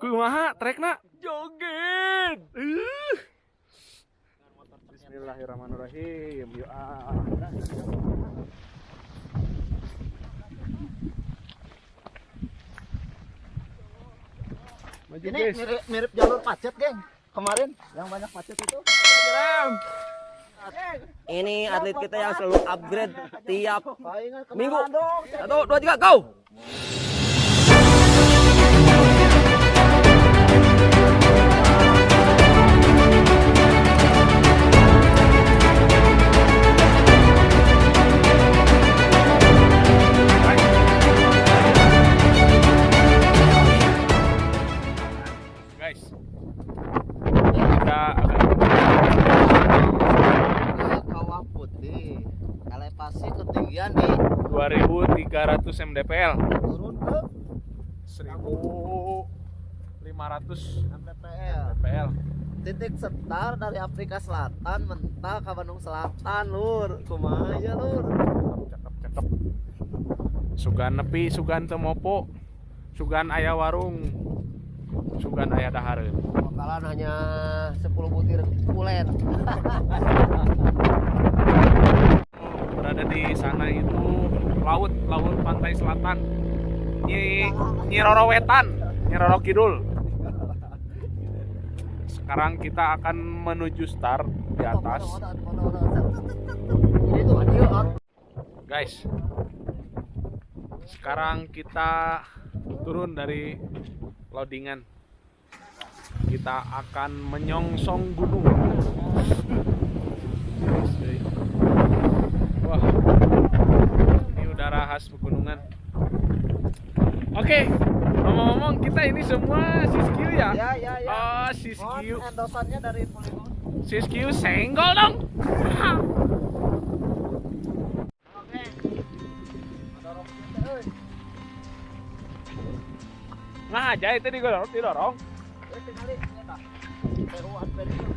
Kumaha trekna? Joget. Uh. Bismillahirrahmanirrahim. Yuk ah. Maju Ini guys. mirip, mirip jalur pacet, geng. Kemarin yang banyak pacet itu. Ini atlet kita yang selalu upgrade tiap Minggu. satu, dua, tiga, go! 2300 mdpl. turun ke 1500 MPPL. mdpl. Titik setar dari Afrika Selatan mental ke Bandung Selatan, Lur. Kumaha ya, Lur? Cakep cakep. Sugan nepi, sugan temopo, sugan ayah warung, sugan ayah dahareun. Bakalan hanya 10 butir kulen. Berada di sana itu laut, laut pantai selatan. Nyi Nyi Roro Wetan, Nyi Roro Kidul. Sekarang kita akan menuju start di atas. Guys, sekarang kita turun dari loadingan. Kita akan menyongsong gunung. Wah, ini khas pegunungan. Oke, ngomong-ngomong kita ini semua Siskiu ya? Ya, ya, ya. Oh, Siskiu. endosannya dari Polygon. Siskiu senggol dong. Nah, aja itu didorong, didorong. Eh, tinggali, ternyata. Seruan, very good.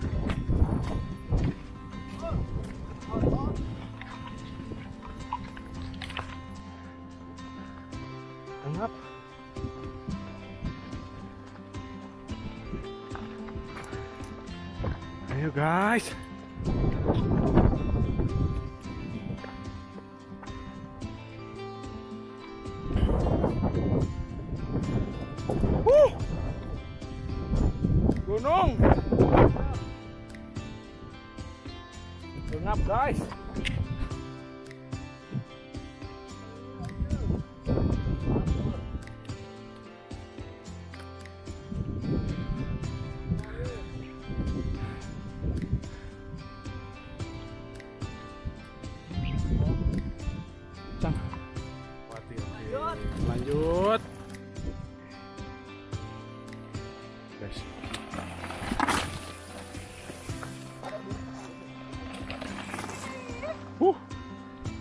Guys. Wuh. Gunung. Gengap guys.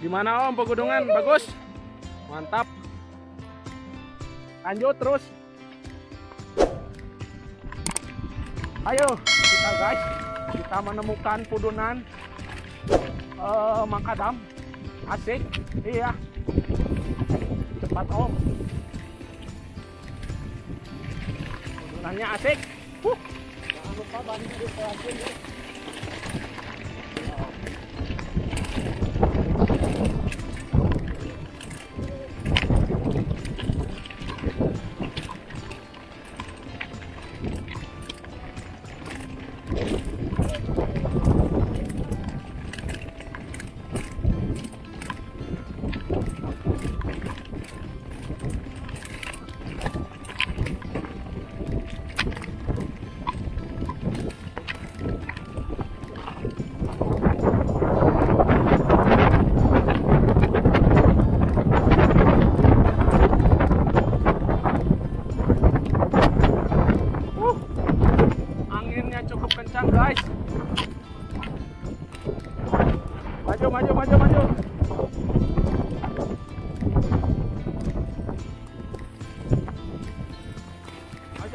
Gimana Om pegunungan? Bagus. Mantap. Lanjut terus. Ayo kita guys, kita menemukan pudunan eh makadam. Asik. Iya. Cepat Om. Pudunannya asik. Huh. Jangan lupa bantu di ya.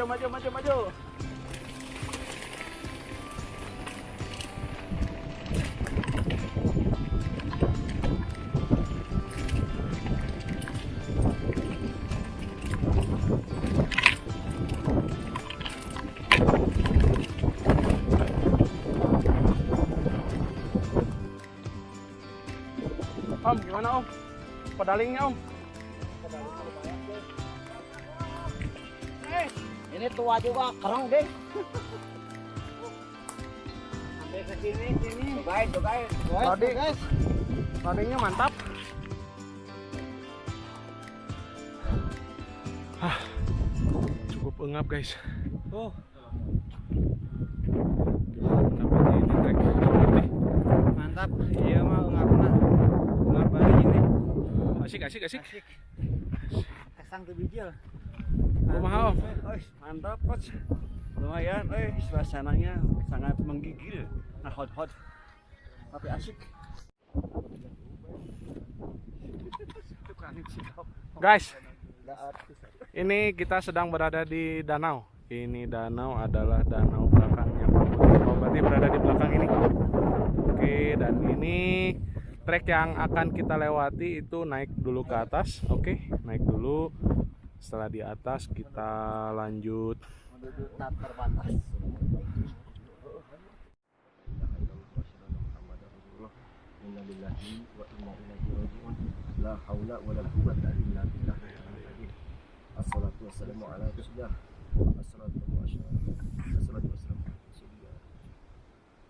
maju, maju, maju, maju. Om, gimana om? Pedalingnya om? Ini tua juga, kereng deh. Sampai ke sini, sini. Cobain, cobain. Tadi guys, tadinya mantap. Hah, cukup engap guys. Oh. Mantap. Iya mah enggak pernah. Enggak balik ini. Asik, asik, asik. Kesang tuh bijil. Kumaha, mantap, Coach. Lumayan, eh suasananya sangat menggigil. Nah, hot-hot. Tapi asik. Guys, ini kita sedang berada di danau. Ini danau adalah danau belakangnya Pak Putih. Oh, berarti berada di belakang ini. Oke, dan ini trek yang akan kita lewati itu naik dulu ke atas. Oke, naik dulu. Setelah di atas kita lanjut.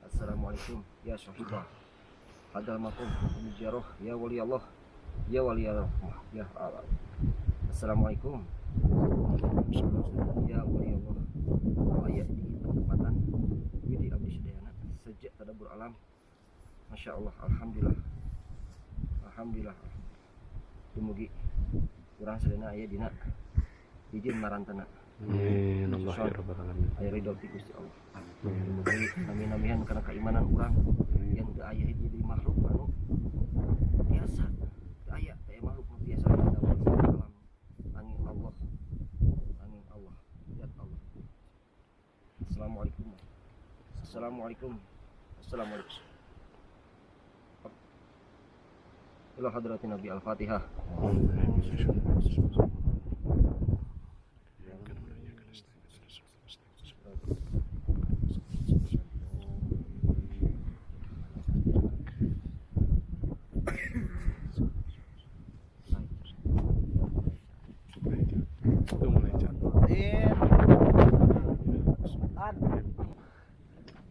Assalamualaikum ya syahibah. Hadal makum ya wali Allah. Ya wali Allah. Ya Allah. Assalamualaikum. Ya wali Allah. Ayat di tempatan. Widi Abdi Sedayana sejak tadabur alam. Masya Allah, Alhamdulillah. Alhamdulillah Dumugi Kurang sedena ayah dina. Izin marantana. Amin. Allah ya Rabbal Alamin. Ayah ridho ti Gusti Allah. Dumugi nami-namihan karena keimanan orang Yang ke ayah itu di makhluk anu Biasa Ke ayah, ke makhluk nu biasa di dalam alam Angin Allah Angin Allah Lihat Allah Assalamualaikum Assalamualaikum. Assalamualaikum. Ila hadratin Nabi Al-Fatihah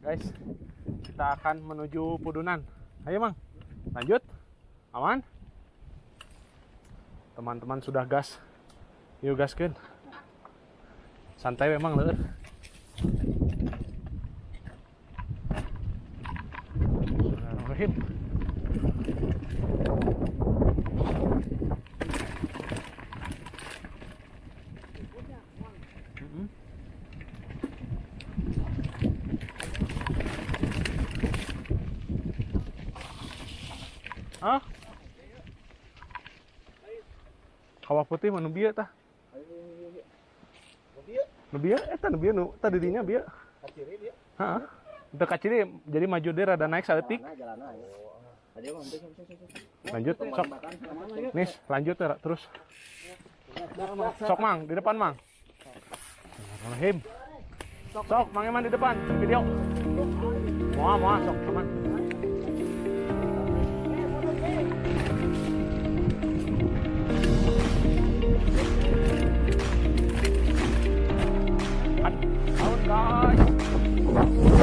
Guys, kita akan menuju Pudunan. Ayo, Mang. Lanjut. Aman? Teman-teman sudah gas. Yuk gaskeun. Santai memang leueur. Putih mana bieu tah? Nu bieu eta nu bieu nu tadi dinya bieu. Heeh. Teu kaciri jadi maju deh rada naik saeutik. Lanjut, sok. Nis, lanjut ya, terus. Sok Mang, di depan Mang. Bismillahirrahmanirrahim. Sok, Mang Eman di depan, video. Moa, moa, sok, teman. Tahun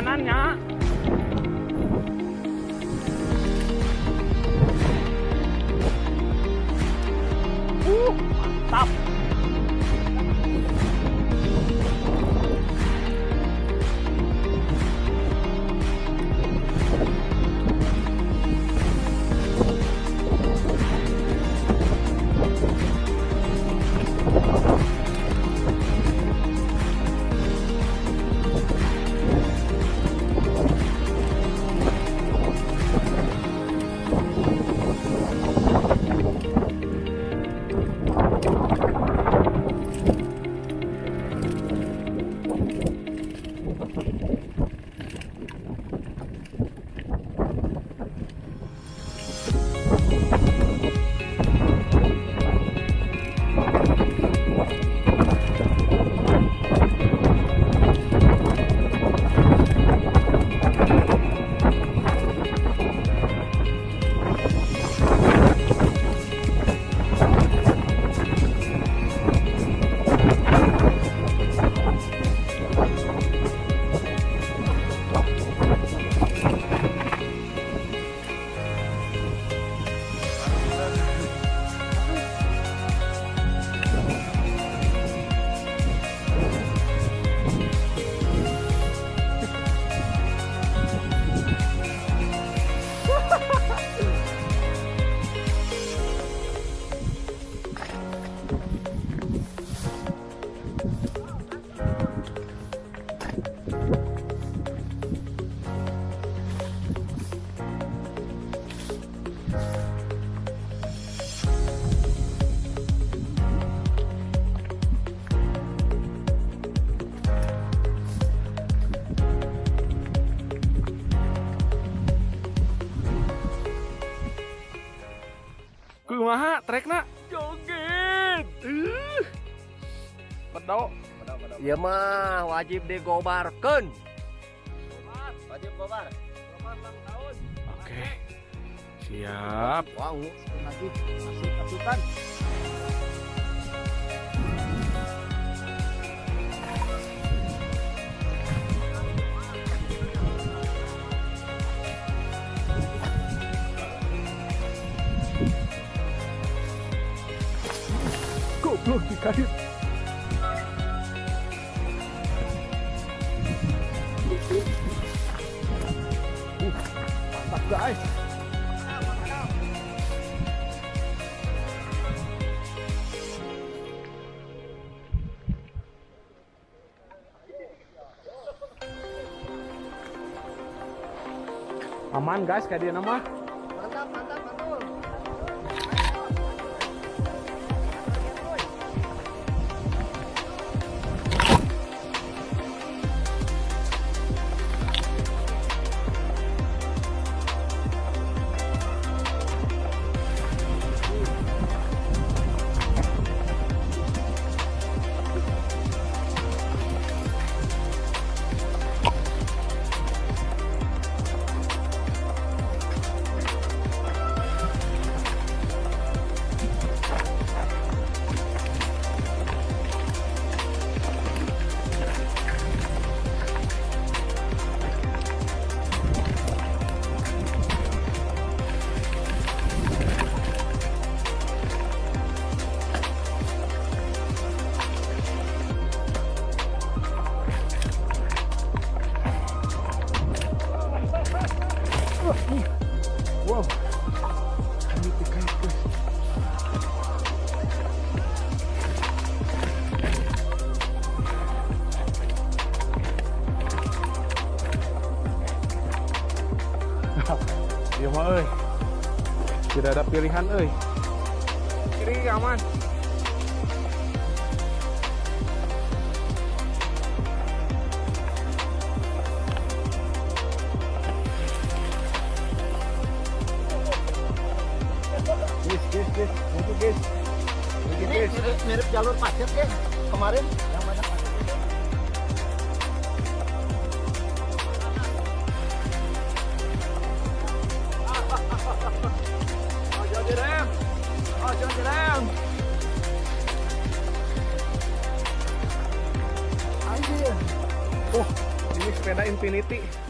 干啥呢？Iya mah wajib digobarkan. Wajib gobar. oke. Siap. Wow, lagi masih pasukan. goblok dikait aman guys. Kayak dia nama Tidak ada pilihan euy. Kiri aman. Guys, guys, guys. Mirip, jalur pacet ya kemarin sepeda Infinity.